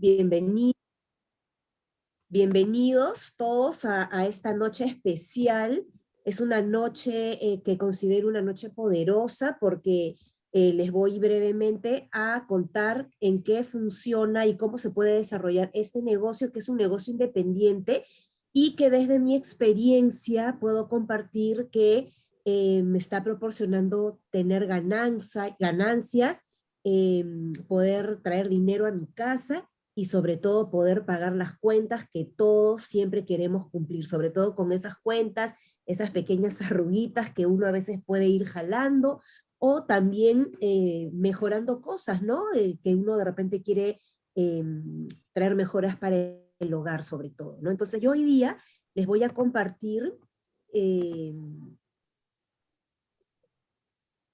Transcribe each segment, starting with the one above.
bienvenidos. Bienvenidos todos a, esta noche especial. Es una noche eh, que considero una noche poderosa porque eh, les voy brevemente a contar en qué funciona y cómo se puede desarrollar este negocio, que es un negocio independiente y que desde mi experiencia puedo compartir que eh, me está proporcionando tener ganancias, em, poder traer dinero a mi casa y sobre todo poder pagar las cuentas que todos siempre queremos cumplir, sobre todo con esas cuentas, esas pequeñas arruguitas que uno a veces puede ir jalando, o también eh, mejorando cosas, ¿no? Eh, que uno de repente quiere em, traer mejoras para el hogar sobre todo, ¿no? Entonces yo hoy día les voy a compartir, em,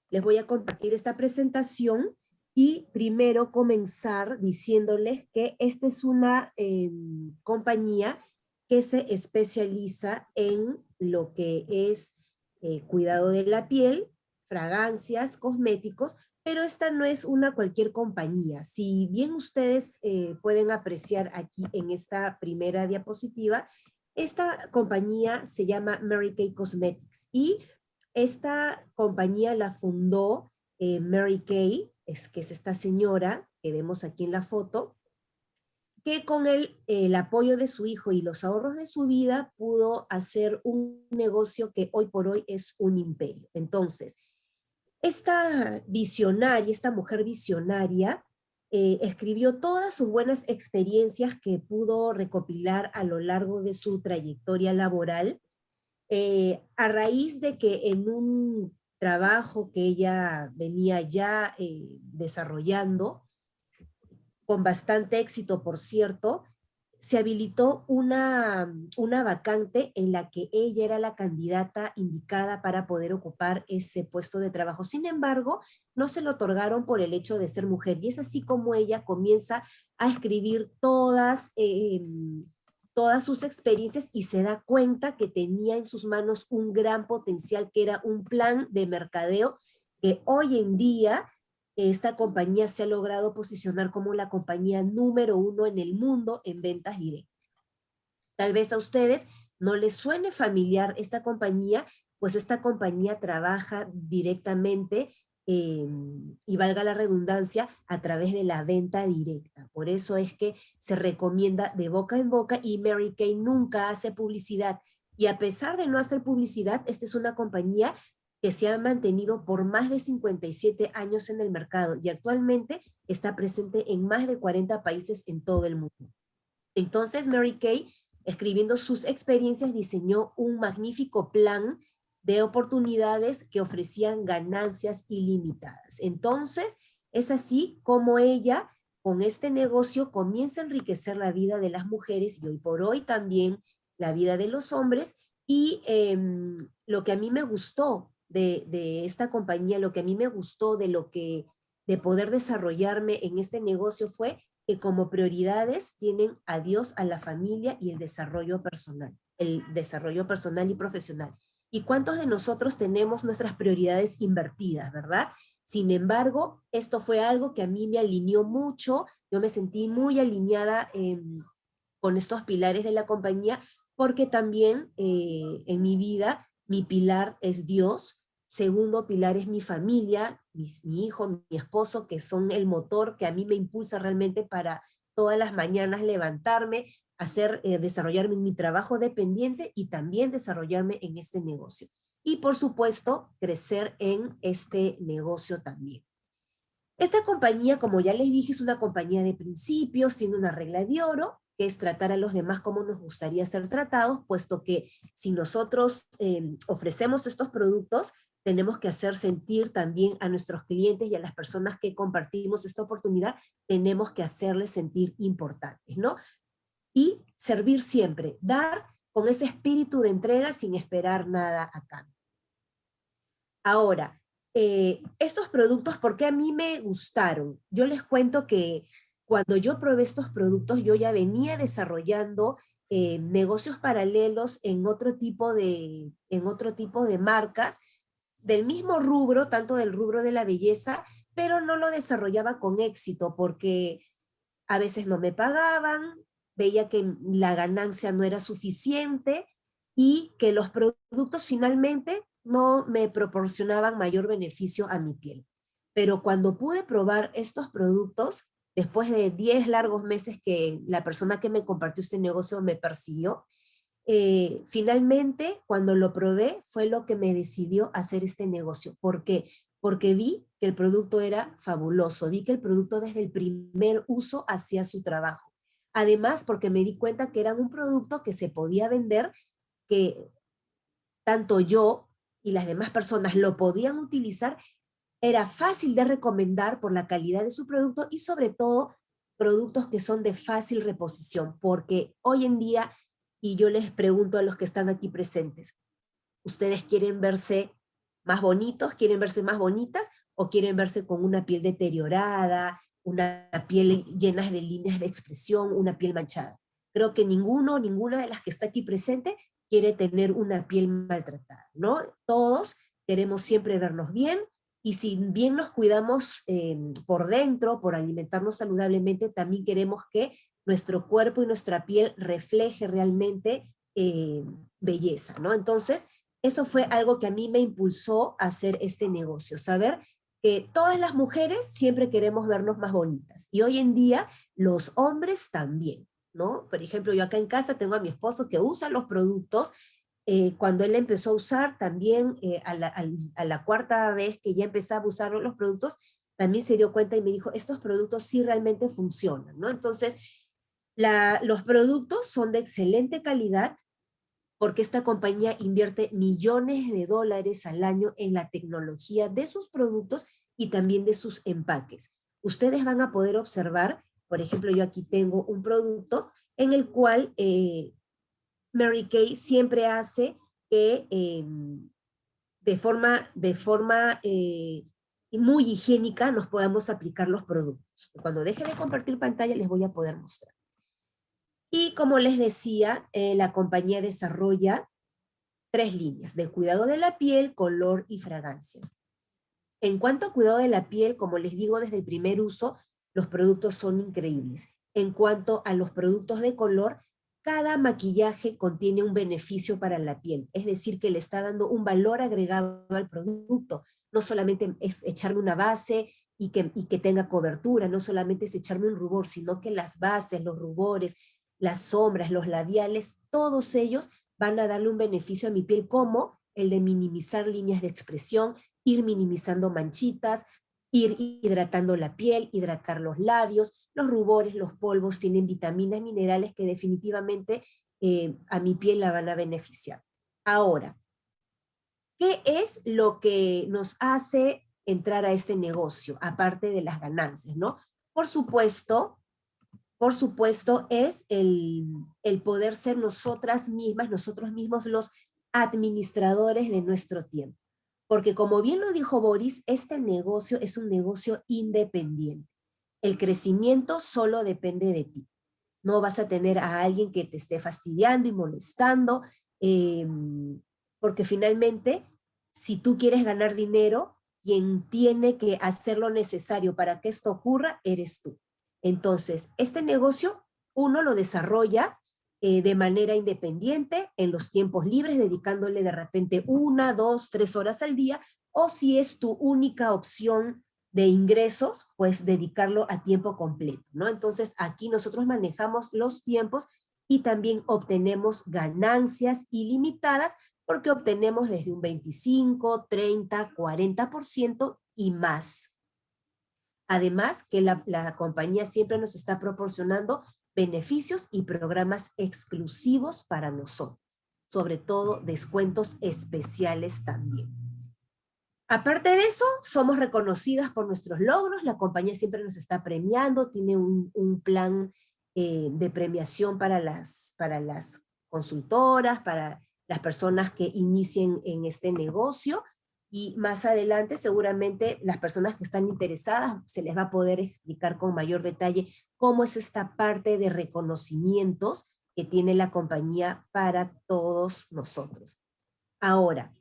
les voy a compartir esta presentación y primero comenzar diciéndoles que esta es una em, compañía que se especializa en lo que es eh, cuidado de la piel, fragancias, cosméticos, pero esta no es una cualquier compañía. Si bien ustedes eh, pueden apreciar aquí en esta primera diapositiva, esta compañía se llama Mary Kay Cosmetics y esta compañía la fundó eh, Mary Kay es que es esta señora que vemos aquí en la foto, que con el, apoyo de su hijo y los ahorros de su vida pudo hacer un negocio que hoy por hoy es un imperio. Entonces, esta visionaria, esta mujer visionaria, eh, escribió todas sus buenas experiencias que pudo recopilar a lo largo de su trayectoria laboral, eh, a raíz de que en un trabajo que ella venía ya eh, desarrollando, con bastante éxito, por cierto, se habilitó una, una vacante en la que ella era la candidata indicada para poder ocupar ese puesto de trabajo. Sin embargo, no se lo otorgaron por el hecho de ser mujer, y es así como ella comienza a escribir todas em, todas sus experiencias y se da cuenta que tenía en sus manos un gran potencial que era un plan de mercadeo que hoy en día esta compañía se ha logrado posicionar como la compañía número uno en el mundo en ventas directas. Tal vez a ustedes no les suene familiar esta compañía, pues esta compañía trabaja directamente Em, y valga la redundancia, a través de la venta directa. Por eso es que se recomienda de boca en boca y Mary Kay nunca hace publicidad. Y a pesar de no hacer publicidad, esta es una compañía que se ha mantenido por más de 57 años en el mercado y actualmente está presente en más de 40 países en todo el mundo. Entonces Mary Kay, escribiendo sus experiencias, diseñó un magnífico plan de oportunidades que ofrecían ganancias ilimitadas. Entonces, es así como ella, con este negocio, comienza a enriquecer la vida de las mujeres y hoy por hoy también la vida de los hombres. Y em, lo que a mí me gustó de, de esta compañía, lo que a mí me gustó de lo que de poder desarrollarme en este negocio fue que como prioridades tienen a Dios, a la familia y el desarrollo personal, el desarrollo personal y profesional. ¿Y cuántos de nosotros tenemos nuestras prioridades invertidas, verdad? Sin embargo, esto fue algo que a mí me alineó mucho, yo me sentí muy alineada em, con estos pilares de la compañía, porque también eh, en mi vida mi pilar es Dios, segundo pilar es mi familia, mi hijo, mi esposo, que son el motor que a mí me impulsa realmente para todas las mañanas levantarme, hacer, eh, desarrollarme en mi trabajo dependiente y también desarrollarme en este negocio. Y por supuesto, crecer en este negocio también. Esta compañía, como ya les dije, es una compañía de principios, tiene una regla de oro, que es tratar a los demás como nos gustaría ser tratados, puesto que si nosotros em, ofrecemos estos productos, tenemos que hacer sentir también a nuestros clientes y a las personas que compartimos esta oportunidad, tenemos que hacerles sentir importantes, ¿no? Y servir siempre, dar con ese espíritu de entrega sin esperar nada a cambio. Ahora, eh, estos productos, ¿por qué a mí me gustaron? Yo les cuento que cuando yo probé estos productos, yo ya venía desarrollando eh, negocios paralelos en otro, tipo de, en otro tipo de marcas, del mismo rubro, tanto del rubro de la belleza, pero no lo desarrollaba con éxito porque a veces no me pagaban, veía que la ganancia no era suficiente y que los productos finalmente no me proporcionaban mayor beneficio a mi piel. Pero cuando pude probar estos productos, después de 10 largos meses que la persona que me compartió este negocio me persiguió, eh, finalmente cuando lo probé fue lo que me decidió hacer este negocio. ¿Por qué? Porque vi que el producto era fabuloso, vi que el producto desde el primer uso hacía su trabajo. Además, porque me di cuenta que era un producto que se podía vender, que tanto yo y las demás personas lo podían utilizar, era fácil de recomendar por la calidad de su producto y sobre todo productos que son de fácil reposición, porque hoy en día, y yo les pregunto a los que están aquí presentes, ¿ustedes quieren verse más bonitos, quieren verse más bonitas o quieren verse con una piel deteriorada, una piel llena de líneas de expresión, una piel manchada. Creo que ninguno, ninguna de las que está aquí presente quiere tener una piel maltratada, ¿no? Todos queremos siempre vernos bien, y si bien nos cuidamos em, por dentro, por alimentarnos saludablemente, también queremos que nuestro cuerpo y nuestra piel refleje realmente eh, belleza, ¿no? Entonces, eso fue algo que a mí me impulsó a hacer este negocio, saber todas las mujeres siempre queremos vernos más bonitas. Y hoy en día los hombres también, ¿no? Por ejemplo, yo acá en casa tengo a mi esposo que usa los productos. Eh, cuando él empezó a usar también, eh, a, la, cuarta vez que ya empezaba a usar los productos, también se dio cuenta y me dijo, estos productos sí realmente funcionan, ¿no? Entonces, los productos son de excelente calidad, porque esta compañía invierte millones de dólares al año en la tecnología de sus productos y también de sus empaques. Ustedes van a poder observar, por ejemplo, yo aquí tengo un producto en el cual eh, Mary Kay siempre hace que em, de forma, eh, muy higiénica nos podamos aplicar los productos. Cuando deje de compartir pantalla les voy a poder mostrar. Y como les decía, eh, la compañía desarrolla tres líneas, de cuidado de la piel, color y fragancias. En cuanto a cuidado de la piel, como les digo desde el primer uso, los productos son increíbles. En cuanto a los productos de color, cada maquillaje contiene un beneficio para la piel, es decir, que le está dando un valor agregado al producto. No solamente es echarme una base y que, y que tenga cobertura, no solamente es echarme un rubor, sino que las bases, los rubores, las sombras, los labiales, todos ellos van a darle un beneficio a mi piel como el de minimizar líneas de expresión, ir minimizando manchitas, ir hidratando la piel, hidratar los labios, los rubores, los polvos tienen vitaminas, minerales que definitivamente eh, a mi piel la van a beneficiar. Ahora, ¿qué es lo que nos hace entrar a este negocio, aparte de las ganancias, no? Por supuesto, por supuesto, es el, poder ser nosotras mismas, nosotros mismos los administradores de nuestro tiempo. Porque como bien lo dijo Boris, este negocio es un negocio independiente. El crecimiento solo depende de ti. No vas a tener a alguien que te esté fastidiando y molestando, em, porque finalmente, si tú quieres ganar dinero, quien tiene que hacer lo necesario para que esto ocurra, eres tú. Entonces, este negocio uno lo desarrolla eh, de manera independiente, en los tiempos libres, dedicándole de repente una, dos, tres horas al día, o si es tu única opción de ingresos, pues dedicarlo a tiempo completo, ¿no? Entonces aquí nosotros manejamos los tiempos y también obtenemos ganancias ilimitadas porque obtenemos desde un 25, 30, 40% y más. Además que la, compañía siempre nos está proporcionando beneficios y programas exclusivos para nosotros, sobre todo descuentos especiales también. Aparte de eso, somos reconocidas por nuestros logros, la compañía siempre nos está premiando, tiene un, plan eh, de premiación para las, para las consultoras, para las personas que inicien en este negocio, y más adelante seguramente las personas que están interesadas se les va a poder explicar con mayor detalle cómo es esta parte de reconocimientos que tiene la compañía para todos nosotros. Ahora,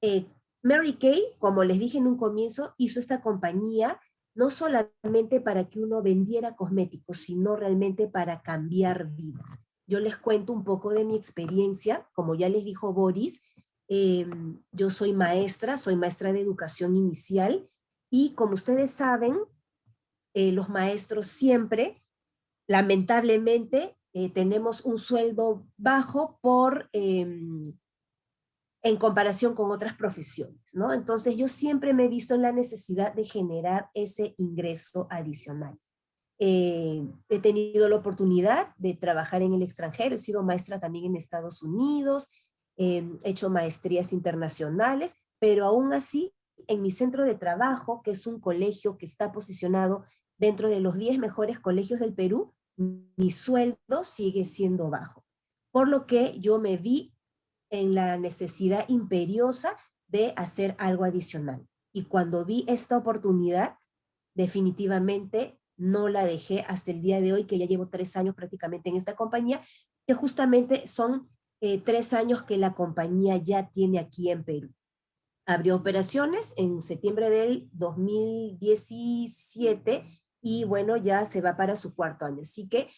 eh, Mary Kay, como les dije en un comienzo, hizo esta compañía no solamente para que uno vendiera cosméticos, sino realmente para cambiar vidas. Yo les cuento un poco de mi experiencia, como ya les dijo Boris, em, yo soy maestra, soy maestra de educación inicial, y como ustedes saben, eh, los maestros siempre, lamentablemente, eh, tenemos un sueldo bajo por, em, en comparación con otras profesiones, ¿no? Entonces yo siempre me he visto en la necesidad de generar ese ingreso adicional. Eh, he tenido la oportunidad de trabajar en el extranjero, he sido maestra también en Estados Unidos, he hecho maestrías internacionales, pero aún así, en mi centro de trabajo, que es un colegio que está posicionado dentro de los 10 mejores colegios del Perú, mi sueldo sigue siendo bajo. Por lo que yo me vi en la necesidad imperiosa de hacer algo adicional. Y cuando vi esta oportunidad, definitivamente no la dejé hasta el día de hoy, que ya llevo tres años prácticamente en esta compañía, que justamente son eh, tres años que la compañía ya tiene aquí en Perú. Abrió operaciones en septiembre del 2017 y bueno, ya se va para su cuarto año. Así que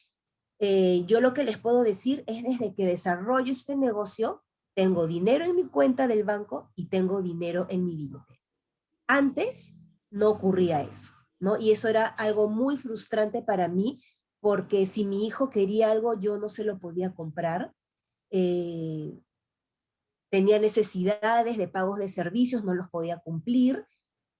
eh, yo lo que les puedo decir es desde que desarrollo este negocio, tengo dinero en mi cuenta del banco y tengo dinero en mi billetera. Antes no ocurría eso, ¿no? Y eso era algo muy frustrante para mí, porque si mi hijo quería algo, yo no se lo podía comprar. Eh, tenía necesidades de pagos de servicios, no los podía cumplir,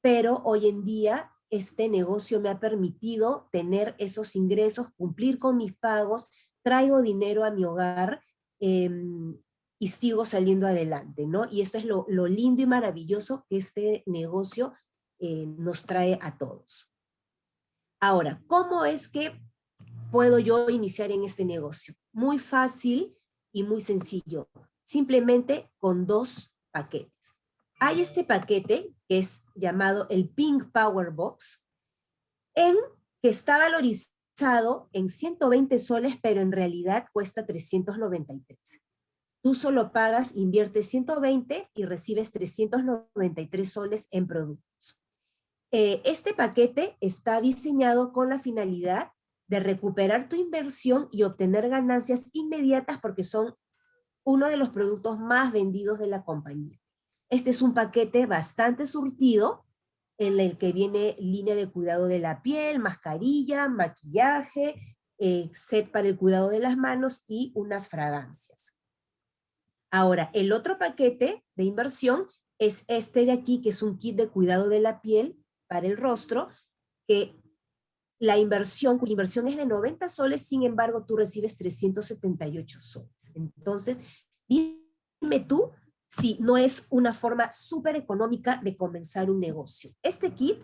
pero hoy en día este negocio me ha permitido tener esos ingresos, cumplir con mis pagos, traigo dinero a mi hogar em, y sigo saliendo adelante, ¿no? Y esto es lo, lindo y maravilloso que este negocio eh, nos trae a todos. Ahora, ¿cómo es que puedo yo iniciar en este negocio? Muy fácil y muy sencillo, simplemente con dos paquetes. Hay este paquete que es llamado el Pink Power Box, en, que está valorizado en 120 soles, pero en realidad cuesta 393. Tú solo pagas, inviertes 120 y recibes 393 soles en productos. Eh, este paquete está diseñado con la finalidad de recuperar tu inversión y obtener ganancias inmediatas porque son uno de los productos más vendidos de la compañía. Este es un paquete bastante surtido, en el que viene línea de cuidado de la piel, mascarilla, maquillaje, eh, set para el cuidado de las manos y unas fragancias. Ahora, el otro paquete de inversión es este de aquí, que es un kit de cuidado de la piel para el rostro, que la inversión, cuya inversión es de 90 soles, sin embargo, tú recibes 378 soles. Entonces, dime tú si no es una forma súper económica de comenzar un negocio. Este kit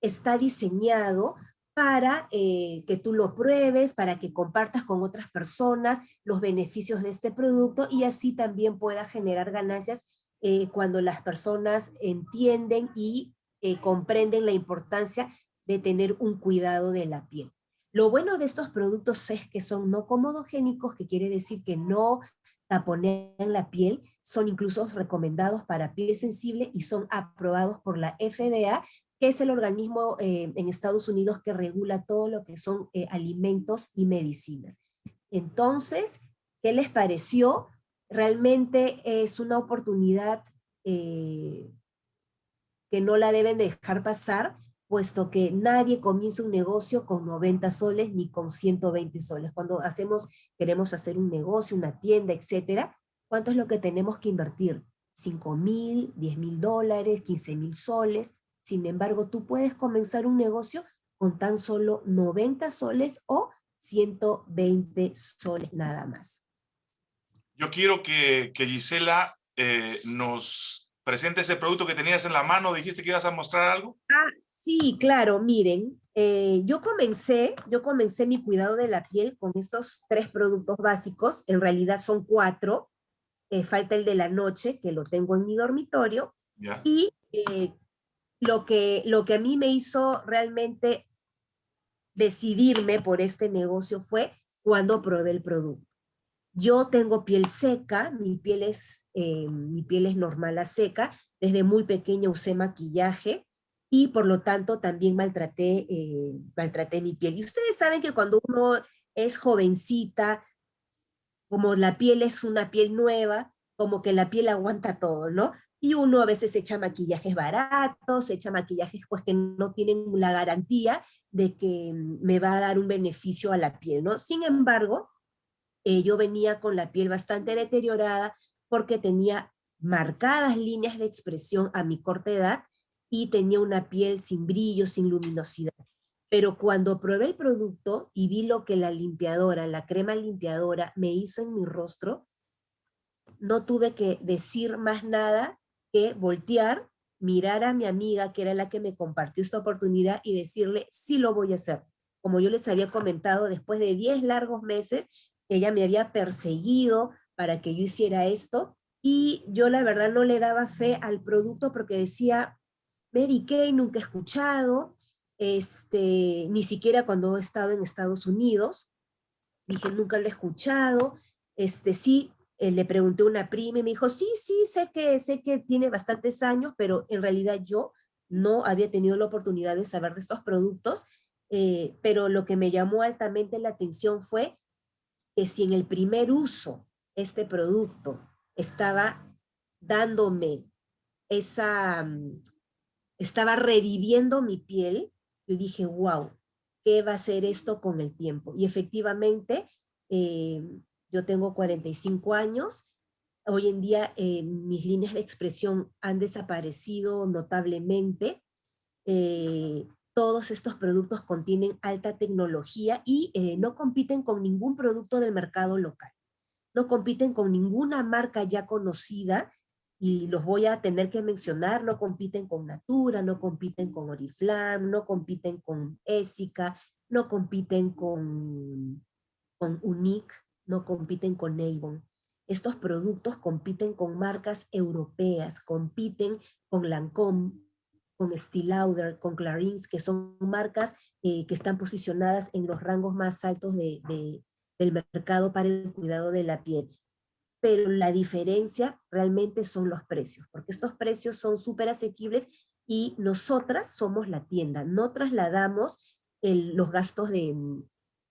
está diseñado para eh, que tú lo pruebes, para que compartas con otras personas los beneficios de este producto y así también pueda generar ganancias eh, cuando las personas entienden y eh, comprenden la importancia de tener un cuidado de la piel. Lo bueno de estos productos es que son no comodogénicos, que quiere decir que no taponean la piel, son incluso recomendados para piel sensible y son aprobados por la FDA, que es el organismo eh, en Estados Unidos que regula todo lo que son eh, alimentos y medicinas. Entonces, ¿qué les pareció? Realmente es una oportunidad eh, que no la deben dejar pasar, puesto que nadie comienza un negocio con 90 soles ni con 120 soles. Cuando hacemos, queremos hacer un negocio, una tienda, etcétera, ¿cuánto es lo que tenemos que invertir? 5 mil, 10 mil dólares, 15 mil soles. Sin embargo, tú puedes comenzar un negocio con tan solo 90 soles o 120 soles nada más. Yo quiero que, que Gisela eh, nos presente ese producto que tenías en la mano. ¿Dijiste que ibas a mostrar algo? Ah, Sí, claro, miren, eh, yo comencé, yo comencé mi cuidado de la piel con estos tres productos básicos, en realidad son cuatro, eh, falta el de la noche, que lo tengo en mi dormitorio, y eh, lo, que, lo que a mí me hizo realmente decidirme por este negocio fue cuando probé el producto. Yo tengo piel seca, mi piel es, mi piel es normal a seca, desde muy pequeña usé maquillaje, y por lo tanto también maltraté, eh, maltraté mi piel. Y ustedes saben que cuando uno es jovencita, como la piel es una piel nueva, como que la piel aguanta todo, ¿no? Y uno a veces echa maquillajes baratos, echa maquillajes pues que no tienen la garantía de que me va a dar un beneficio a la piel, ¿no? Sin embargo, eh, yo venía con la piel bastante deteriorada porque tenía marcadas líneas de expresión a mi corta edad y tenía una piel sin brillo, sin luminosidad. Pero cuando probé el producto y vi lo que la limpiadora, la crema limpiadora me hizo en mi rostro, no tuve que decir más nada que voltear, mirar a mi amiga, que era la que me compartió esta oportunidad, y decirle, sí lo voy a hacer. Como yo les había comentado, después de 10 largos meses, ella me había perseguido para que yo hiciera esto, y yo la verdad no le daba fe al producto porque decía, Mary Kay nunca he escuchado, este, ni siquiera cuando he estado en Estados Unidos, dije, nunca lo he escuchado, este, sí, eh, le pregunté a una prima y me dijo, sí, sí, sé que, sé que tiene bastantes años, pero en realidad yo no había tenido la oportunidad de saber de estos productos, eh, pero lo que me llamó altamente la atención fue que si en el primer uso este producto estaba dándome esa, mm, estaba reviviendo mi piel, yo dije, wow, ¿qué va a hacer esto con el tiempo? Y efectivamente, eh, yo tengo 45 años, hoy en día eh, mis líneas de expresión han desaparecido notablemente, eh, todos estos productos contienen alta tecnología y no compiten con ningún producto del mercado local. No compiten con ninguna marca ya conocida y los voy a tener que mencionar, no compiten con Natura, no compiten con Oriflame, no compiten con Essica, no compiten con, con Unique, no compiten con Avon. Estos productos compiten con marcas europeas, compiten con Lancome, con Estée Lauder, con Clarins, que son marcas eh, que están posicionadas en los rangos más altos de, del mercado para el cuidado de la piel. Pero la diferencia realmente son los precios, porque estos precios son súper asequibles y nosotras somos la tienda, no trasladamos los gastos de,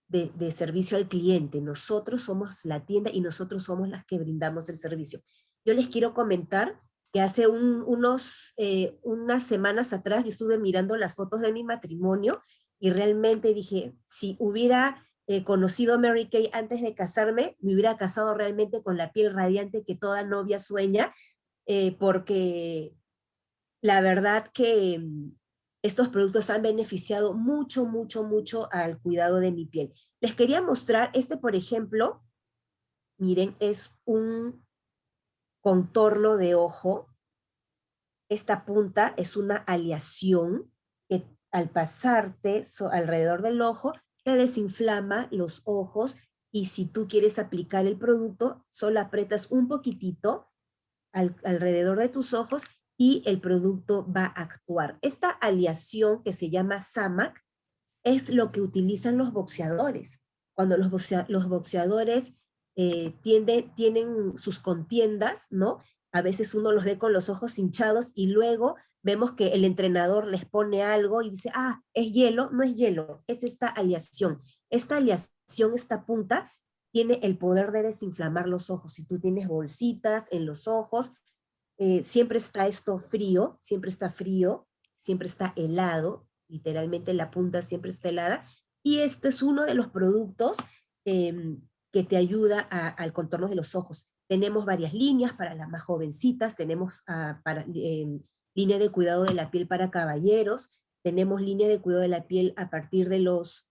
de, servicio al cliente. Nosotros somos la tienda y nosotros somos las que brindamos el servicio. Yo les quiero comentar que hace unos, eh, unas semanas atrás yo estuve mirando las fotos de mi matrimonio y realmente dije, si hubiera eh, conocido a Mary Kay antes de casarme, me hubiera casado realmente con la piel radiante que toda novia sueña, eh, porque la verdad que estos productos han beneficiado mucho, mucho, mucho al cuidado de mi piel. Les quería mostrar, este por ejemplo, miren, es un contorno de ojo. Esta punta es una aleación que al pasarte alrededor del ojo, te desinflama los ojos y si tú quieres aplicar el producto, solo apretas un poquitito alrededor de tus ojos y el producto va a actuar. Esta aleación que se llama SAMAC es lo que utilizan los boxeadores. Cuando los, boxeadores eh, tienen sus contiendas, ¿no? A veces uno los ve con los ojos hinchados y luego vemos que el entrenador les pone algo y dice, ah, es hielo, no es hielo, es esta aleación. Esta aleación, esta punta, tiene el poder de desinflamar los ojos. Si tú tienes bolsitas en los ojos, eh, siempre está esto frío, siempre está frío, siempre está helado, literalmente la punta siempre está helada, y este es uno de los productos em, que te ayuda al contorno de los ojos. Tenemos varias líneas para las más jovencitas, tenemos ah, para, em, línea de cuidado de la piel para caballeros, tenemos línea de cuidado de la piel a partir de los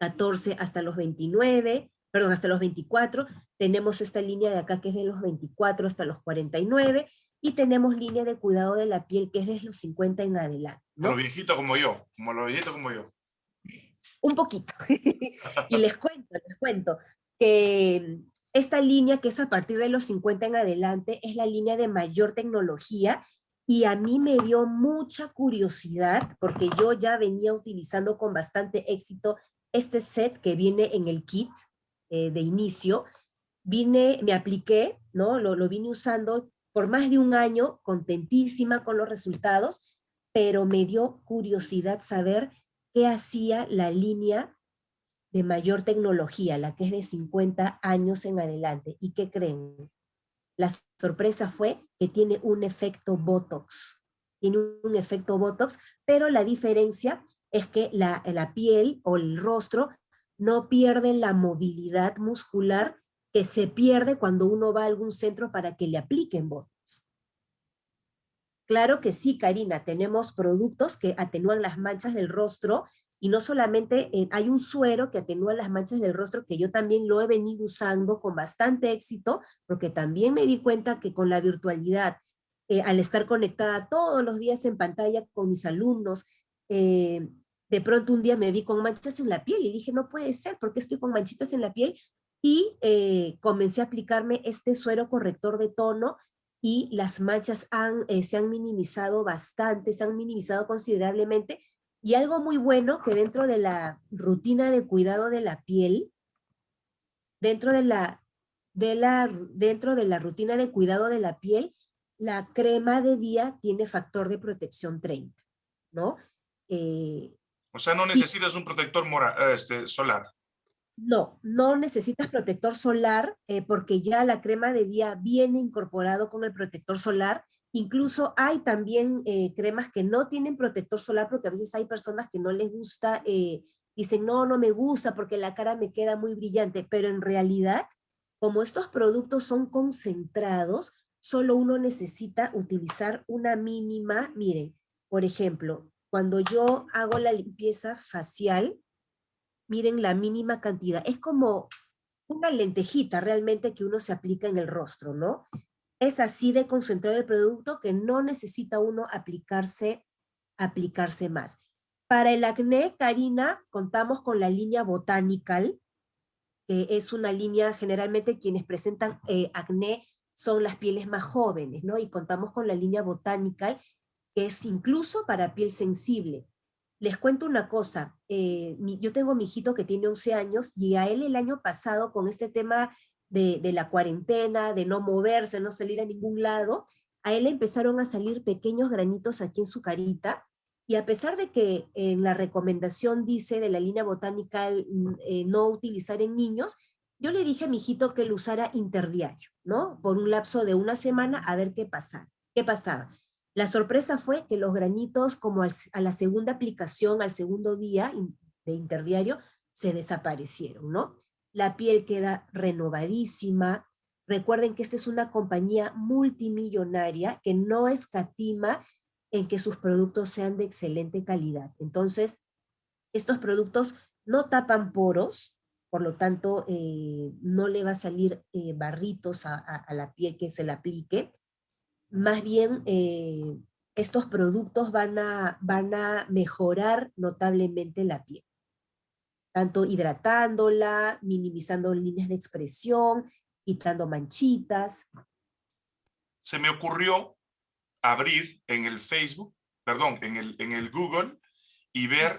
14 hasta los 29, perdón, hasta los 24, tenemos esta línea de acá que es de los 24 hasta los 49, y tenemos línea de cuidado de la piel que es desde los 50 en adelante. ¿no? Los viejitos como yo, como los viejitos como yo. Un poquito. y les cuento, les cuento que esta línea que es a partir de los 50 en adelante es la línea de mayor tecnología y a mí me dio mucha curiosidad porque yo ya venía utilizando con bastante éxito este set que viene en el kit eh, de inicio. Vine, me apliqué, ¿no? Lo, lo vine usando por más de un año, contentísima con los resultados, pero me dio curiosidad saber qué hacía la línea de mayor tecnología, la que es de 50 años en adelante. ¿Y qué creen? La sorpresa fue que tiene un efecto Botox. Tiene un efecto Botox, pero la diferencia es que la, la piel o el rostro no pierde la movilidad muscular que se pierde cuando uno va a algún centro para que le apliquen Botox. Claro que sí, Karina, tenemos productos que atenúan las manchas del rostro y no solamente eh, hay un suero que atenúa las manchas del rostro que yo también lo he venido usando con bastante éxito porque también me di cuenta que con la virtualidad, eh, al estar conectada todos los días en pantalla con mis alumnos, eh, de pronto un día me vi con manchas en la piel y dije, no puede ser, ¿por qué estoy con manchitas en la piel? Y comencé a aplicarme este suero corrector de tono y las manchas se han minimizado bastante, se han minimizado considerablemente. Y algo muy bueno que dentro de la rutina de cuidado de la piel, dentro de la, de la, dentro de la rutina de cuidado de la piel, la crema de día tiene factor de protección 30, ¿no? Eh, o sea, no necesitas un protector mora, este, solar. No, no necesitas protector solar eh, porque ya la crema de día viene incorporado con el protector solar. Incluso hay también eh, cremas que no tienen protector solar porque a veces hay personas que no les gusta, eh, dicen no, no me gusta porque la cara me queda muy brillante, pero en realidad, como estos productos son concentrados, solo uno necesita utilizar una mínima, miren, por ejemplo, cuando yo hago la limpieza facial, miren la mínima cantidad. Es como una lentejita realmente que uno se aplica en el rostro, ¿no? Es así de concentrado el producto que no necesita uno aplicarse, aplicarse más. Para el acné, Karina, contamos con la línea Botanical, que es una línea, generalmente quienes presentan eh, acné son las pieles más jóvenes, ¿no? Y contamos con la línea Botanical, que es incluso para piel sensible. Les cuento una cosa, eh, yo tengo mi hijito que tiene 11 años y a él el año pasado con este tema de, la cuarentena, de no moverse, no salir a ningún lado, a él empezaron a salir pequeños granitos aquí en su carita y a pesar de que en la recomendación dice de la línea botánica mm, eh, no utilizar en niños, yo le dije a mi hijito que lo usara interdiario, ¿no? Por un lapso de una semana a ver qué pasaba. ¿Qué pasaba? La sorpresa fue que los granitos, como a la segunda aplicación, al segundo día de interdiario, se desaparecieron, ¿no? La piel queda renovadísima. Recuerden que esta es una compañía multimillonaria que no escatima en que sus productos sean de excelente calidad. Entonces, estos productos no tapan poros, por lo tanto, eh, no le va a salir eh, barritos a, la piel que se le aplique más bien eh, estos productos van a, van a mejorar notablemente la piel. Tanto hidratándola, minimizando líneas de expresión, quitando manchitas. Se me ocurrió abrir en el Facebook, perdón, en el, en el Google y ver,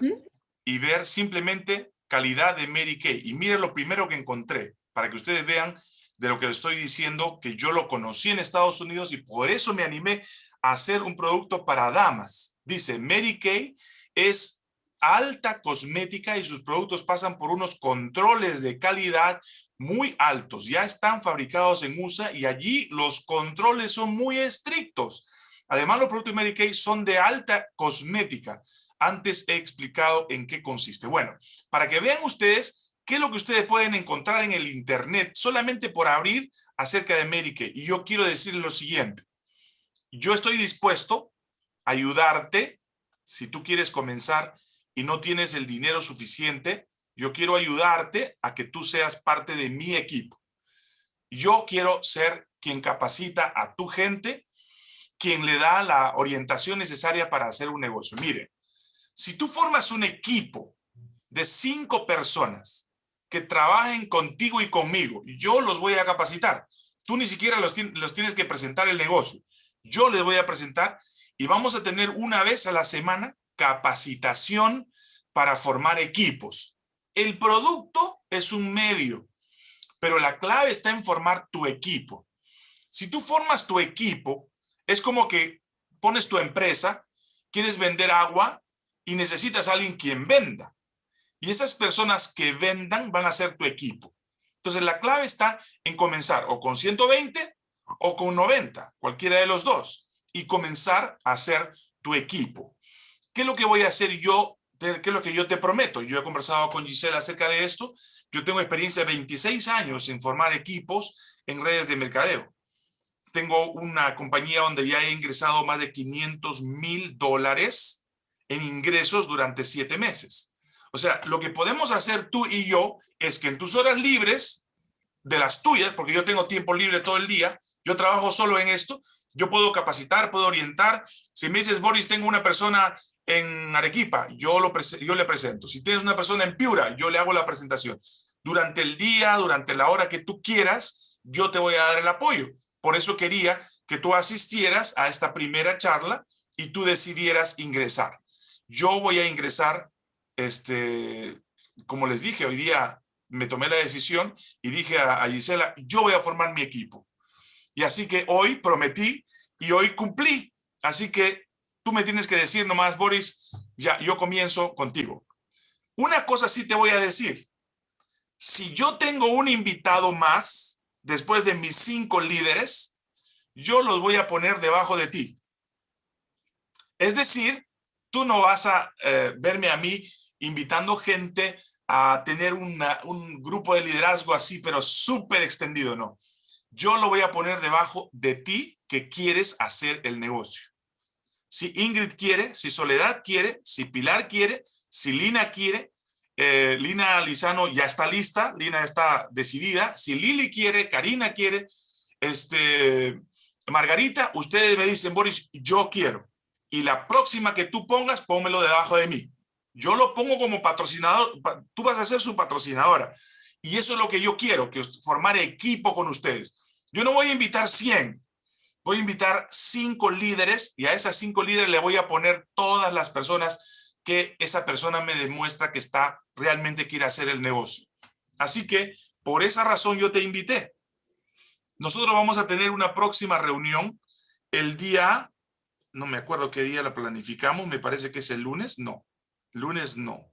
y ver simplemente calidad de Mary Kay. Y mire lo primero que encontré, para que ustedes vean de lo que le estoy diciendo, que yo lo conocí en Estados Unidos y por eso me animé a hacer un producto para damas. Dice, Mary Kay es alta cosmética y sus productos pasan por unos controles de calidad muy altos. Ya están fabricados en USA y allí los controles son muy estrictos. Además, los productos de Mary Kay son de alta cosmética. Antes he explicado en qué consiste. Bueno, para que vean ustedes ¿Qué es lo que ustedes pueden encontrar en el Internet solamente por abrir acerca de Mary Kay? Y yo quiero decirles lo siguiente. Yo estoy dispuesto a ayudarte si tú quieres comenzar y no tienes el dinero suficiente. Yo quiero ayudarte a que tú seas parte de mi equipo. Yo quiero ser quien capacita a tu gente, quien le da la orientación necesaria para hacer un negocio. Mire, si tú formas un equipo de cinco personas que trabajen contigo y conmigo. Yo los voy a capacitar. Tú ni siquiera los, los tienes que presentar el negocio. Yo les voy a presentar y vamos a tener una vez a la semana capacitación para formar equipos. El producto es un medio, pero la clave está en formar tu equipo. Si tú formas tu equipo, es como que pones tu empresa quieres vender agua y necesitas a alguien quien venda. Y esas personas que vendan van a ser tu equipo. Entonces la clave está en comenzar o con 120 o con 90, cualquiera de los dos, y comenzar a hacer tu equipo. ¿Qué es lo que voy a hacer yo? ¿Qué es lo que yo te prometo? Yo he conversado con Gisela acerca de esto. Yo tengo experiencia de 26 años en formar equipos en redes de mercadeo. Tengo una compañía donde ya he ingresado más de 500 mil dólares en ingresos durante siete meses. O sea, lo que podemos hacer tú y yo es que en tus horas libres, de las tuyas, porque yo tengo tiempo libre todo el día, yo trabajo solo en esto, yo puedo capacitar, puedo orientar. Si me dices, Boris, tengo una persona en Arequipa, yo, lo yo le presento. Si tienes una persona en Piura, yo le hago la presentación. Durante el día, durante la hora que tú quieras, yo te voy a dar el apoyo. Por eso quería que tú asistieras a esta primera charla y tú decidieras ingresar. Yo voy a ingresar, este, como les dije, hoy día me tomé la decisión y dije a, Gisela, yo voy a formar mi equipo. Y así que hoy prometí y hoy cumplí. Así que tú me tienes que decir nomás, Boris, ya, yo comienzo contigo. Una cosa sí te voy a decir. Si yo tengo un invitado más, después de mis cinco líderes, yo los voy a poner debajo de ti. Es decir, tú no vas a eh, verme a mí invitando gente a tener un grupo de liderazgo así, pero súper extendido, no. Yo lo voy a poner debajo de ti que quieres hacer el negocio. Si Ingrid quiere, si Soledad quiere, si Pilar quiere, si Lina quiere, eh, Lina Lizano ya está lista, Lina está decidida. Si Lili quiere, Karina quiere, este, Margarita, ustedes me dicen, Boris, yo quiero. Y la próxima que tú pongas, pónmelo debajo de mí. Yo lo pongo como patrocinador, tú vas a ser su patrocinadora. Y eso es lo que yo quiero, que formar equipo con ustedes. Yo no voy a invitar 100, voy a invitar cinco líderes y a esas cinco líderes le voy a poner todas las personas que esa persona me demuestra que está realmente quiere hacer el negocio. Así que por esa razón yo te invité. Nosotros vamos a tener una próxima reunión el día, no me acuerdo qué día la planificamos, me parece que es el lunes, no, Lunes no.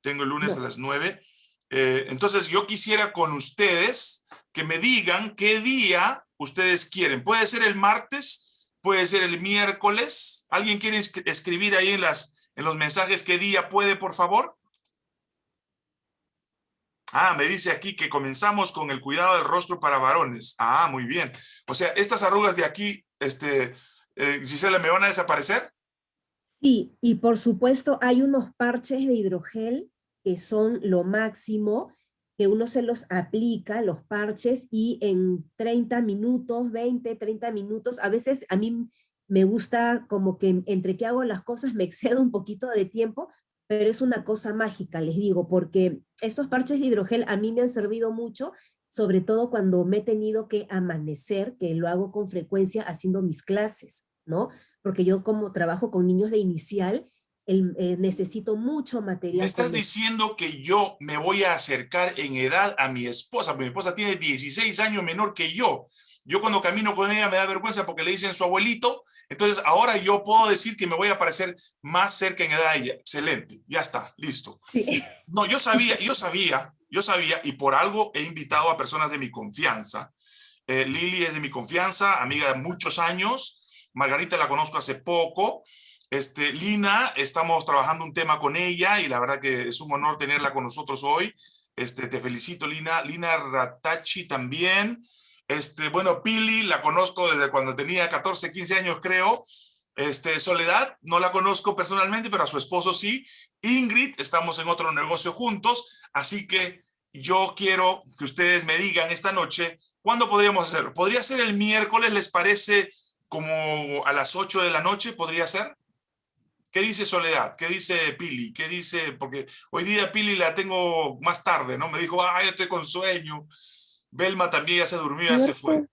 Tengo el lunes a las nueve. Eh, entonces yo quisiera con ustedes que me digan qué día ustedes quieren. Puede ser el martes, puede ser el miércoles. ¿Alguien quiere escribir ahí en, las, en los mensajes qué día puede, por favor? Ah, me dice aquí que comenzamos con el cuidado del rostro para varones. Ah, muy bien. O sea, estas arrugas de aquí, este, eh, Gisela, ¿me van a desaparecer? Sí, y por supuesto hay unos parches de hidrogel que son lo máximo, que uno se los aplica, los parches, y en 30 minutos, 20, 30 minutos, a veces a mí me gusta como que entre que hago las cosas me excedo un poquito de tiempo, pero es una cosa mágica, les digo, porque estos parches de hidrogel a mí me han servido mucho, sobre todo cuando me he tenido que amanecer, que lo hago con frecuencia haciendo mis clases, ¿no? porque yo como trabajo con niños de inicial, eh, necesito mucho material. Me estás diciendo que yo me voy a acercar en edad a mi esposa, mi esposa tiene 16 años menor que yo. Yo cuando camino con ella me da vergüenza porque le dicen su abuelito, entonces ahora yo puedo decir que me voy a parecer más cerca en edad a ella. Excelente, ya está, listo. No, yo sabía, yo sabía, yo sabía, y por algo he invitado a personas de mi confianza. Eh, Lili es de mi confianza, amiga de muchos años, Margarita la conozco hace poco. Este, Lina, estamos trabajando un tema con ella y la verdad que es un honor tenerla con nosotros hoy. Este, te felicito, Lina. Lina Ratachi también. Este, bueno, Pili la conozco desde cuando tenía 14, 15 años, creo. Este, Soledad, no la conozco personalmente, pero a su esposo sí. Ingrid, estamos en otro negocio juntos, así que yo quiero que ustedes me digan esta noche, ¿cuándo podríamos hacerlo? ¿Podría ser el miércoles, les parece como a las 8 de la noche, ¿podría ser? ¿Qué dice Soledad? ¿Qué dice Pili? ¿Qué dice? Porque hoy día Pili la tengo más tarde, ¿no? Me dijo, ay, estoy con sueño. Belma también ya se durmió, ya se fue.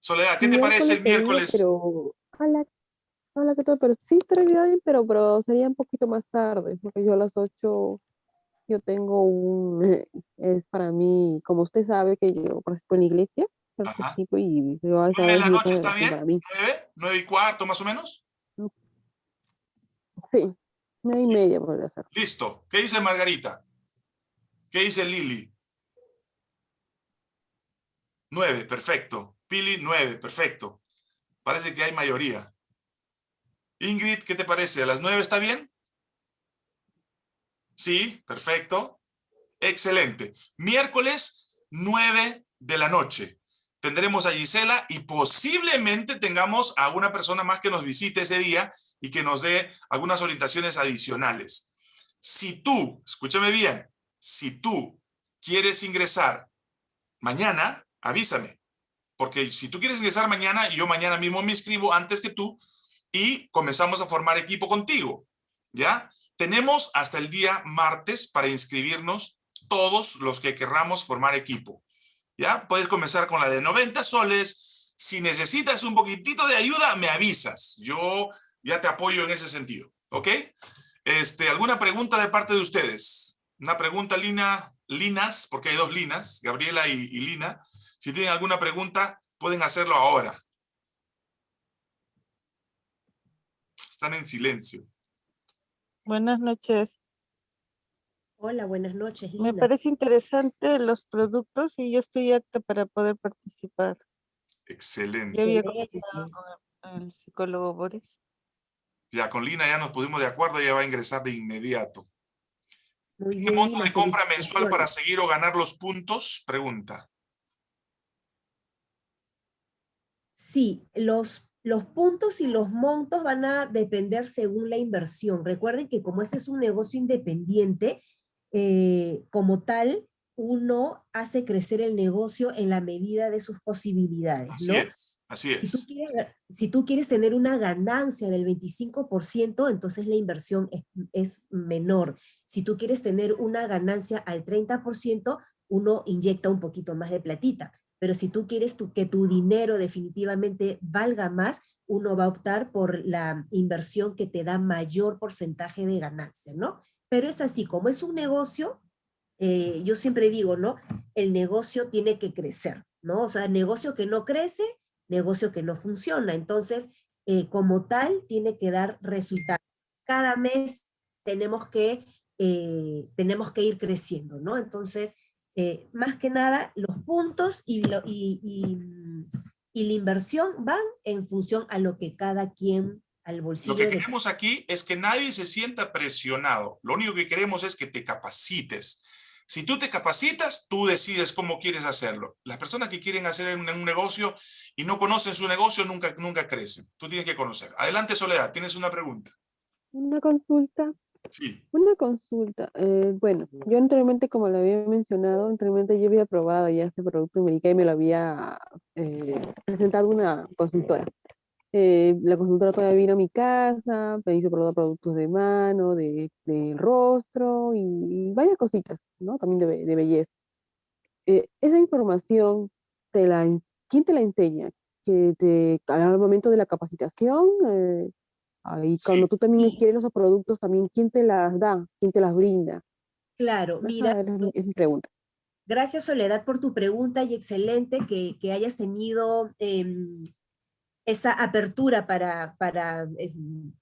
Soledad, ¿qué te parece el miércoles? Pero, hola, hola, ¿qué tal? Pero sí estaría bien, pero, pero sería un poquito más tarde, porque yo a las 8 yo tengo un, es para mí, como usted sabe que yo participo en la iglesia, y ¿Nueve de la noche está bien? ¿Nueve? ¿Nueve y cuarto más o menos? Sí, nueve y media podría ser. Listo. ¿Qué dice Margarita? ¿Qué dice Lili? Nueve, perfecto. Pili, nueve, perfecto. Parece que hay mayoría. Ingrid, ¿qué te parece? ¿A las nueve está bien? Sí, perfecto. Excelente. Miércoles, nueve de la noche. Tendremos a Gisela y posiblemente tengamos a una persona más que nos visite ese día y que nos dé algunas orientaciones adicionales. Si tú, escúchame bien, si tú quieres ingresar mañana, avísame. Porque si tú quieres ingresar mañana, yo mañana mismo me inscribo antes que tú y comenzamos a formar equipo contigo. ¿Ya? Tenemos hasta el día martes para inscribirnos todos los que querramos formar equipo. ¿Ya? Puedes comenzar con la de 90 soles. Si necesitas un poquitito de ayuda, me avisas. Yo ya te apoyo en ese sentido. ¿Ok? Este, ¿Alguna pregunta de parte de ustedes? Una pregunta, Lina, Linas, porque hay dos Linas, Gabriela y Lina. Si tienen alguna pregunta, pueden hacerlo ahora. Están en silencio. Buenas noches. Hola, buenas noches. Me parece interesante los productos y yo estoy apta para poder participar. Excelente. Yo había con el psicólogo Boris. Ya, con Lina ya nos pudimos de acuerdo, ella va a ingresar de inmediato. Muy ¿Qué monto de compra mensual para seguir o ganar los puntos? Pregunta. Sí, los, los puntos y los montos van a depender según la inversión. Recuerden que como este es un negocio independiente, eh, como tal, uno hace crecer el negocio en la medida de sus posibilidades. Así es, así es. Si tú, quieres, si tú, quieres, tener una ganancia del 25%, entonces la inversión es, es, menor. Si tú quieres tener una ganancia al 30%, uno inyecta un poquito más de platita. Pero si tú quieres tu, que tu dinero definitivamente valga más, uno va a optar por la inversión que te da mayor porcentaje de ganancia, ¿no? Pero es así, como es un negocio, eh, yo siempre digo, ¿no? El negocio tiene que crecer, ¿no? O sea, negocio que no crece, negocio que no funciona. Entonces, eh, como tal, tiene que dar resultados. Cada mes tenemos que, eh, tenemos que ir creciendo, ¿no? Entonces, más que nada, los puntos y, y, y, la inversión van en función a lo que cada quien lo que queremos aquí es que nadie se sienta presionado. Lo único que queremos es que te capacites. Si tú te capacitas, tú decides cómo quieres hacerlo. Las personas que quieren hacer un, un negocio y no conocen su negocio nunca, nunca crecen. Tú tienes que conocer. Adelante, Soledad, tienes una pregunta. Una consulta. Sí. Una consulta. Eh, bueno, yo anteriormente, como lo había mencionado, anteriormente yo había probado ya este producto en y me lo había eh, presentado una consultora. Eh, la consultora todavía vino a mi casa, me hizo probar productos de mano, de, rostro y, varias cositas, ¿no? También de, belleza. Eh, esa información, te la, ¿quién te la enseña? Que te, al momento de la capacitación, eh, ahí, cuando tú también quieres esos productos, también, ¿quién te las da? ¿Quién te las brinda? Claro, mira. Es mi, pregunta. Gracias, Soledad, por tu pregunta y excelente que, que hayas tenido em, esa apertura para, para, eh,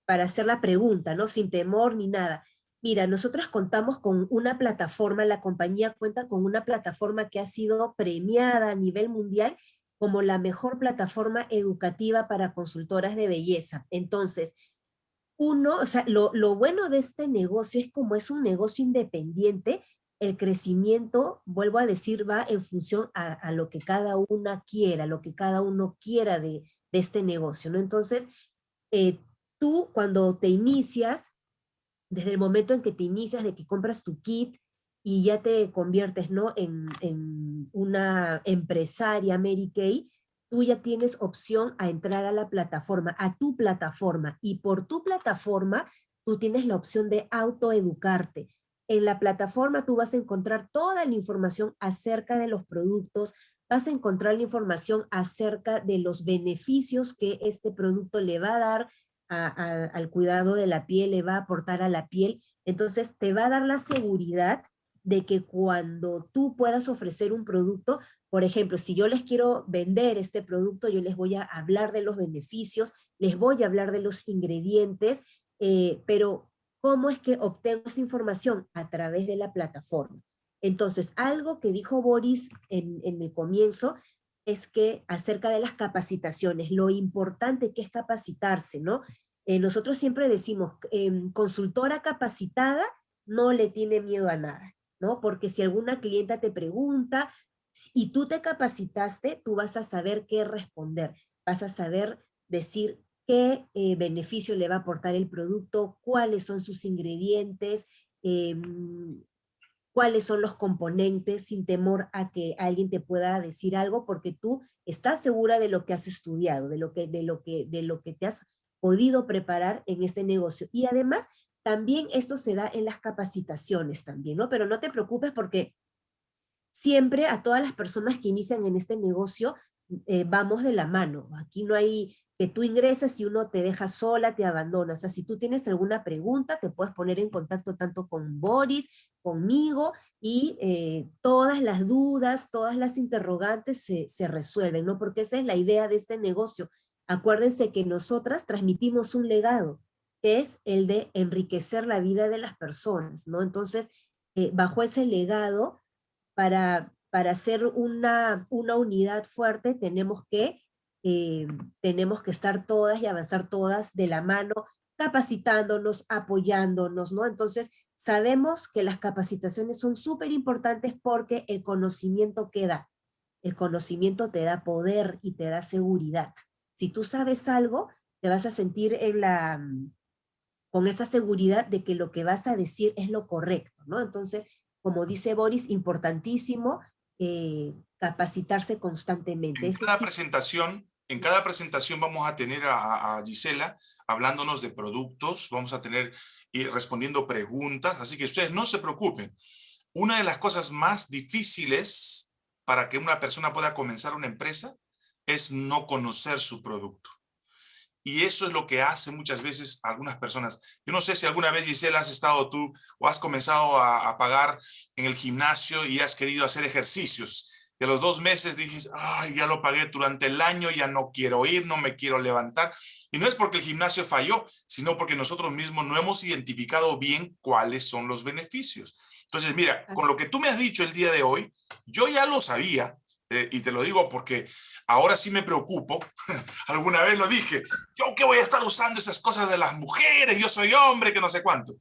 para hacer la pregunta, ¿no? Sin temor ni nada. Mira, nosotros contamos con una plataforma, la compañía cuenta con una plataforma que ha sido premiada a nivel mundial como la mejor plataforma educativa para consultoras de belleza. Entonces, uno, o sea, lo, lo bueno de este negocio es como es un negocio independiente, el crecimiento, vuelvo a decir, va en función a, a, lo que cada una quiera, lo que cada uno quiera de, de este negocio, ¿no? Entonces, eh, tú cuando te inicias, desde el momento en que te inicias, de que compras tu kit y ya te conviertes, ¿no? En, en una empresaria Mary Kay, tú ya tienes opción a entrar a la plataforma, a tu plataforma, y por tu plataforma tú tienes la opción de autoeducarte. En la plataforma tú vas a encontrar toda la información acerca de los productos, vas a encontrar la información acerca de los beneficios que este producto le va a dar al cuidado de la piel, le va a aportar a la piel. Entonces te va a dar la seguridad de que cuando tú puedas ofrecer un producto, por ejemplo, si yo les quiero vender este producto, yo les voy a hablar de los beneficios, les voy a hablar de los ingredientes eh, pero ¿cómo es que obtengo esa información? A través de la plataforma. Entonces, algo que dijo Boris en, el comienzo es que acerca de las capacitaciones, lo importante que es capacitarse, ¿no? Eh, nosotros siempre decimos, em, consultora capacitada no le tiene miedo a nada, ¿no? Porque si alguna clienta te pregunta y tú te capacitaste, tú vas a saber qué responder, vas a saber decir qué eh, beneficio le va a aportar el producto, cuáles son sus ingredientes, em, cuáles son los componentes sin temor a que alguien te pueda decir algo porque tú estás segura de lo que has estudiado, de lo que, de lo que, de lo que te has podido preparar en este negocio. Y además, también esto se da en las capacitaciones también, ¿no? Pero no te preocupes porque siempre a todas las personas que inician en este negocio eh, vamos de la mano. Aquí no hay que tú ingresas y uno te deja sola, te abandona. O sea, si tú tienes alguna pregunta, te puedes poner en contacto tanto con Boris, conmigo, y eh, todas las dudas, todas las interrogantes se, se, resuelven, ¿no? Porque esa es la idea de este negocio. Acuérdense que nosotras transmitimos un legado, que es el de enriquecer la vida de las personas, ¿no? Entonces, eh, bajo ese legado, para, para hacer una, una unidad fuerte, tenemos que eh, tenemos que estar todas y avanzar todas de la mano, capacitándonos, apoyándonos, ¿no? Entonces, sabemos que las capacitaciones son súper importantes porque el conocimiento queda. El conocimiento te da poder y te da seguridad. Si tú sabes algo, te vas a sentir en la, con esa seguridad de que lo que vas a decir es lo correcto, ¿no? Entonces, como dice Boris, importantísimo eh, capacitarse constantemente. En cada presentación en cada presentación vamos a tener a, Gisela hablándonos de productos, vamos a tener y respondiendo preguntas, así que ustedes no se preocupen. Una de las cosas más difíciles para que una persona pueda comenzar una empresa es no conocer su producto. Y eso es lo que hace muchas veces algunas personas. Yo no sé si alguna vez, Gisela, has estado tú o has comenzado a, a pagar en el gimnasio y has querido hacer ejercicios y a los dos meses dices, ay, ya lo pagué durante el año, ya no quiero ir, no me quiero levantar. Y no es porque el gimnasio falló, sino porque nosotros mismos no hemos identificado bien cuáles son los beneficios. Entonces, mira, con lo que tú me has dicho el día de hoy, yo ya lo sabía, eh, y te lo digo porque ahora sí me preocupo. Alguna vez lo dije, yo que voy a estar usando esas cosas de las mujeres, yo soy hombre, que no sé cuánto.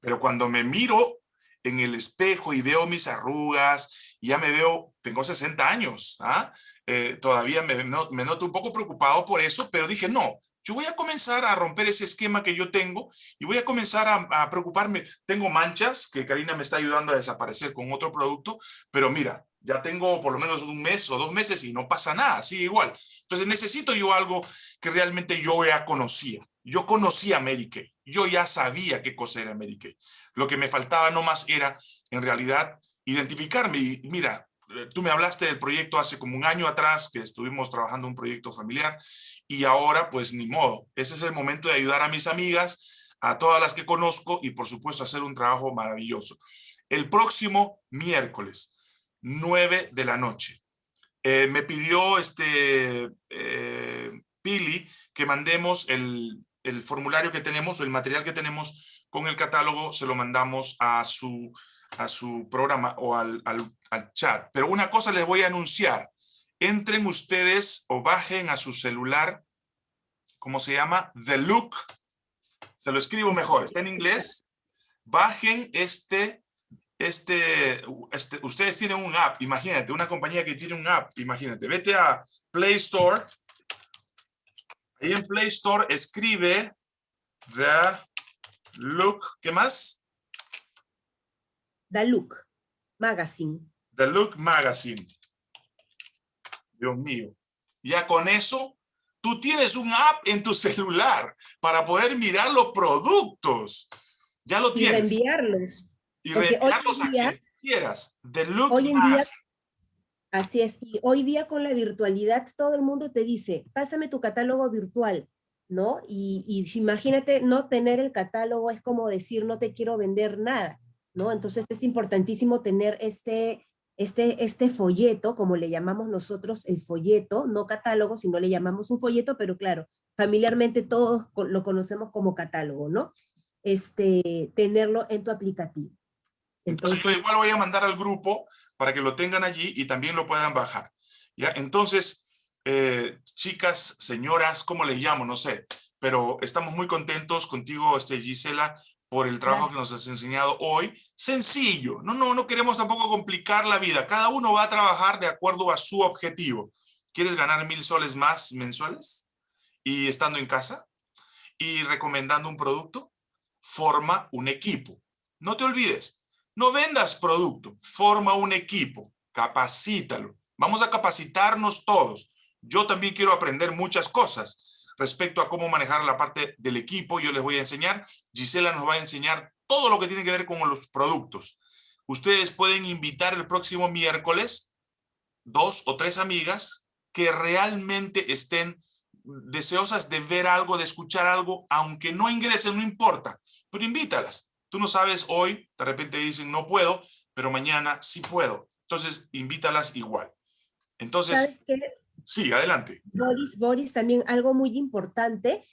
Pero cuando me miro en el espejo y veo mis arrugas ya me veo, tengo 60 años, ¿ah? Eh, todavía me, noto un poco preocupado por eso, pero dije, no, yo voy a comenzar a romper ese esquema que yo tengo y voy a comenzar a, preocuparme. Tengo manchas que Karina me está ayudando a desaparecer con otro producto, pero mira, ya tengo por lo menos un mes o dos meses y no pasa nada, sigue igual. Entonces necesito yo algo que realmente yo ya conocía. Yo conocía Kay, yo ya sabía qué cosa era Kay. Lo que me faltaba nomás era, en realidad, identificarme. Y mira, eh, tú me hablaste del proyecto hace como un año atrás, que estuvimos trabajando un proyecto familiar, y ahora pues ni modo. Ese es el momento de ayudar a mis amigas, a todas las que conozco, y por supuesto hacer un trabajo maravilloso. El próximo miércoles, 9 de la noche, eh, me pidió este eh, Pili que mandemos el, el formulario que tenemos, o el material que tenemos con el catálogo, se lo mandamos a su a su programa o al, al, chat. Pero una cosa les voy a anunciar. Entren ustedes o bajen a su celular, ¿cómo se llama? The Look. Se lo escribo mejor, está en inglés. Bajen este, este, este, ustedes tienen un app, imagínate, una compañía que tiene un app, imagínate. Vete a Play Store. Ahí en Play Store escribe The Look, ¿qué más? The Look Magazine. The Look Magazine. Dios mío. Ya con eso, tú tienes un app en tu celular para poder mirar los productos. Ya lo tienes. Y reenviarlos. Y reenviarlos a quien quieras. The Look hoy en Día, así es. Y hoy día con la virtualidad, todo el mundo te dice, pásame tu catálogo virtual. ¿no? Y, y imagínate, no tener el catálogo es como decir, no te quiero vender nada. ¿No? Entonces es importantísimo tener este, este, este folleto, como le llamamos nosotros el folleto, no catálogo, sino le llamamos un folleto, pero claro, familiarmente todos lo conocemos como catálogo, ¿no? Este, tenerlo en tu aplicativo. Entonces yo igual voy a mandar al grupo para que lo tengan allí y también lo puedan bajar. ¿ya? Entonces, eh, chicas, señoras, ¿cómo les llamo? No sé, pero estamos muy contentos contigo, este, Gisela, por el trabajo que nos has enseñado hoy. Sencillo, no, no, no queremos tampoco complicar la vida. Cada uno va a trabajar de acuerdo a su objetivo. ¿Quieres ganar mil soles más mensuales? Y estando en casa y recomendando un producto, forma un equipo. No te olvides, no vendas producto, forma un equipo, capacítalo. Vamos a capacitarnos todos. Yo también quiero aprender muchas cosas respecto a cómo manejar la parte del equipo. Yo les voy a enseñar. Gisela nos va a enseñar todo lo que tiene que ver con los productos. Ustedes pueden invitar el próximo miércoles dos o tres amigas que realmente estén deseosas de ver algo, de escuchar algo, aunque no ingresen, no importa, pero invítalas. Tú no sabes hoy, de repente dicen no puedo, pero mañana sí puedo. Entonces, invítalas igual. Entonces. Sí, adelante. Boris, Boris, también algo muy importante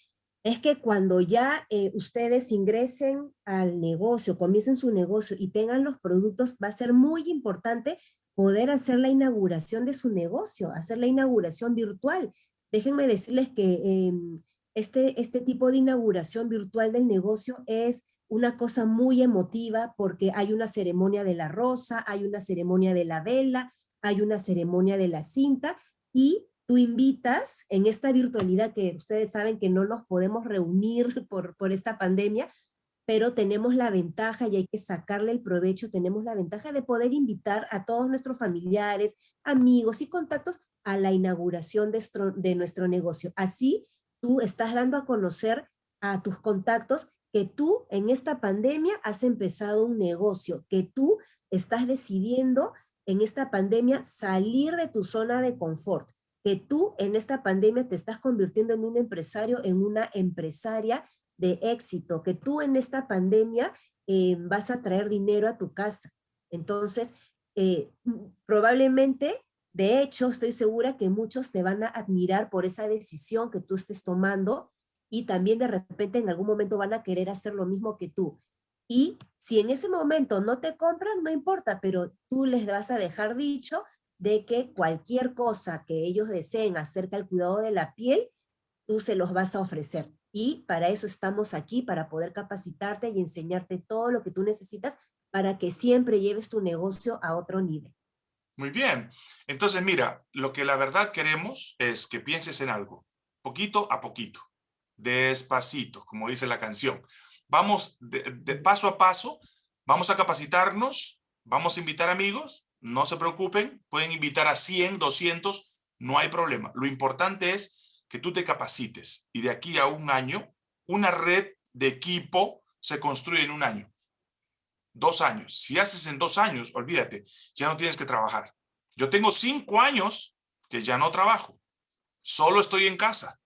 es que cuando ya eh, ustedes ingresen al negocio, comiencen su negocio y tengan los productos, va a ser muy importante poder hacer la inauguración de su negocio, hacer la inauguración virtual. Déjenme decirles que em, este, este tipo de inauguración virtual del negocio es una cosa muy emotiva porque hay una ceremonia de la rosa, hay una ceremonia de la vela, hay una ceremonia de la cinta y tú invitas en esta virtualidad que ustedes saben que no nos podemos reunir por, por esta pandemia, pero tenemos la ventaja y hay que sacarle el provecho, tenemos la ventaja de poder invitar a todos nuestros familiares, amigos y contactos a la inauguración de, nuestro- de nuestro negocio. Así tú estás dando a conocer a tus contactos que tú en esta pandemia has empezado un negocio, que tú estás decidiendo en esta pandemia salir de tu zona de confort, que tú en esta pandemia te estás convirtiendo en un empresario, en una empresaria de éxito, que tú en esta pandemia eh, vas a traer dinero a tu casa. Entonces, eh, probablemente, de hecho, estoy segura que muchos te van a admirar por esa decisión que tú estés tomando y también de repente en algún momento van a querer hacer lo mismo que tú. Y si en ese momento no te compran, no importa, pero tú les vas a dejar dicho de que cualquier cosa que ellos deseen acerca del cuidado de la piel, tú se los vas a ofrecer. Y para eso estamos aquí, para poder capacitarte y enseñarte todo lo que tú necesitas para que siempre lleves tu negocio a otro nivel. Muy bien. Entonces, mira, lo que la verdad queremos es que pienses en algo, poquito a poquito, despacito, como dice la canción. Vamos de, paso a paso, vamos a capacitarnos, vamos a invitar amigos, no se preocupen, pueden invitar a 100, 200, no hay problema. Lo importante es que tú te capacites y de aquí a un año, una red de equipo se construye en un año. Dos años. Si haces en dos años, olvídate, ya no tienes que trabajar. Yo tengo cinco años que ya no trabajo. Solo estoy en casa.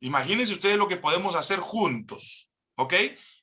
Imagínense ustedes lo que podemos hacer juntos. ¿Ok?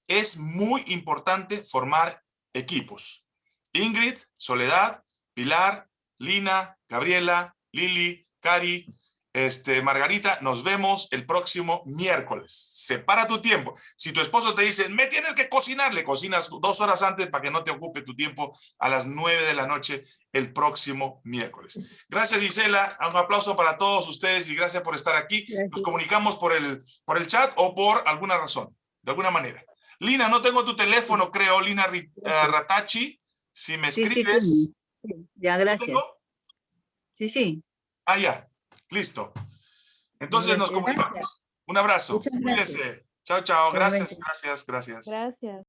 Es muy importante formar equipos. Ingrid, Soledad, Pilar, Lina, Gabriela, Lili, Cari, este, Margarita, nos vemos el próximo miércoles. Separa tu tiempo. Si tu esposo te dice, me tienes que cocinar, le cocinas dos horas antes para que no te ocupe tu tiempo a las nueve de la noche el próximo miércoles. Gracias, Gisela. Un aplauso para todos ustedes y gracias por estar aquí. Nos comunicamos por el, por el chat o por alguna razón, de alguna manera. Lina, no tengo tu teléfono, creo, Lina eh, Ratachi. Si me Sí, sí, escribes. sí. Ya, ¿lo gracias. tengo? Sí, sí. Ah, ya. Listo. Entonces nos comunicamos. Un abrazo. Cuídense. Chao, chao. Gracias, gracias, gracias. Gracias.